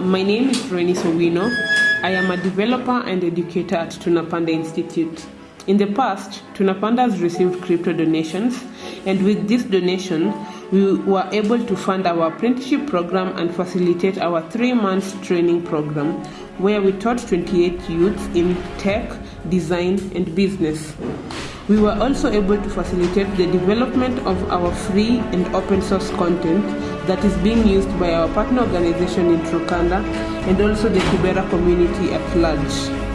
my name is Reni Sowino. I am a developer and educator at Tunapanda Institute. In the past, Tunapanda has received crypto donations, and with this donation, we were able to fund our apprenticeship program and facilitate our three months training program, where we taught 28 youths in tech, design, and business. We were also able to facilitate the development of our free and open source content that is being used by our partner organization in Trukanda and also the Kibera community at large.